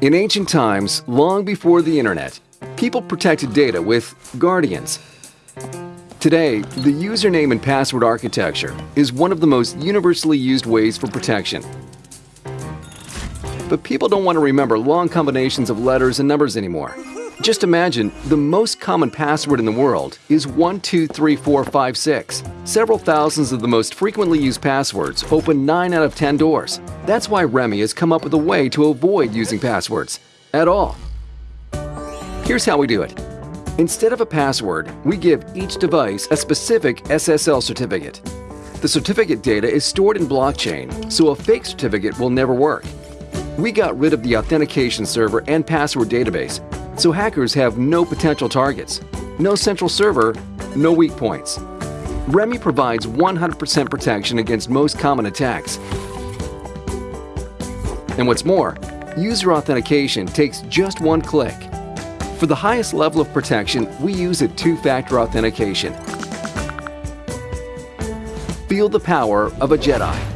In ancient times, long before the internet, people protected data with guardians. Today, the username and password architecture is one of the most universally used ways for protection. But people don't want to remember long combinations of letters and numbers anymore. Just imagine the most common password in the world is 123456. Several thousands of the most frequently used passwords open 9 out of 10 doors. That's why REMME has come up with a way to avoid using passwords at all. Here's how we do it. Instead of a password, we give each device a specific SSL certificate. The certificate data is stored in blockchain, so a fake certificate will never work. We got rid of the authentication server and password database, so hackers have no potential targets. No central server, no weak points. REMME provides 100% protection against most common attacks. And what's more, user authentication takes just one click. For the highest level of protection, we use a two-factor authentication. Feel the power of a Jedi.